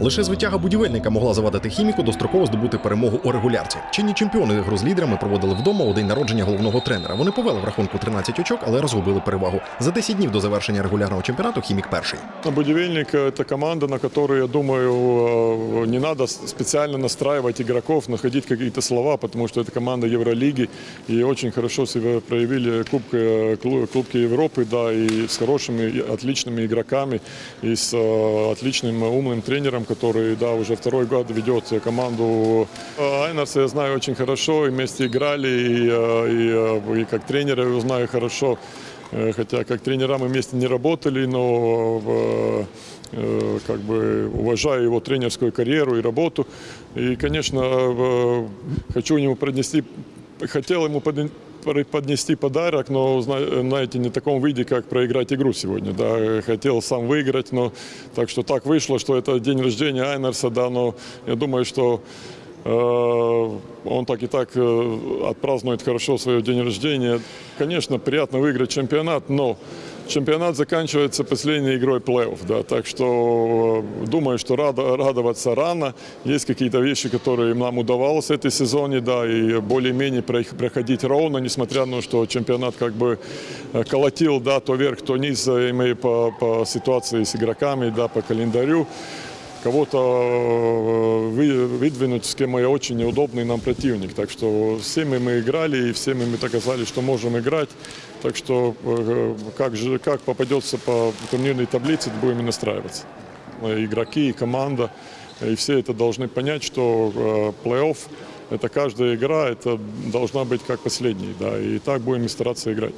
Лише звитяга будівельника могла завадити хіміку достроково здобути перемогу у регулярці. Чинні чемпіони гру з лідерами проводили вдома у день народження головного тренера. Вони повели в рахунку 13 очок, але розгубили перевагу. За 10 днів до завершення регулярного чемпіонату хімік перший. Будивельник – это команда, на которую, я думаю, э, не надо специально настраивать игроков, находить какие-то слова, потому что это команда Евролиги, и очень хорошо себя проявили Кубка, клу- Кубки Европы, да, и с хорошими, и отличными игроками, и с э, отличным умным тренером, который, да, уже второй год ведет команду. Э, Айнарса я знаю очень хорошо, и вместе играли, и, э, и, э, и как тренера его знаю хорошо. Э, Хотя как тренера мы вместе не работали, но как бы уважаю его тренерскую карьеру и работу. И, конечно, хочу ему поднести, хотел ему подн- поднести подарок, но, зна- знаете, не в таком виде, как проиграть игру сегодня. Да. Хотел сам выиграть, но так что так вышло, что это день рождения Айнерса, да, но я думаю, что Э, Он так и так э, отпразднует хорошо свое день рождения. Конечно, приятно выиграть чемпионат, но чемпионат заканчивается последней игрой плей-офф. Да, так что э, думаю, что рада- радоваться рано. Есть какие-то вещи, которые нам удавалось в этой сезоне, да, и более-менее про- проходить ровно, несмотря на то, что чемпионат как бы э, колотил, да, то вверх, то низ, э, имея по, по ситуации с игроками, да, по календарю кого-то э, вы- выдвинуть, с кем я очень неудобный нам противник. Так что всеми мы играли, и всеми мы доказали, что можем играть. Так что э, как, же, как попадется по турнирной таблице, будем и настраиваться. Э, Игроки, и команда, и все это должны понять, что плей-офф это каждая игра, это должна быть как последняя, да, и так будем и стараться играть.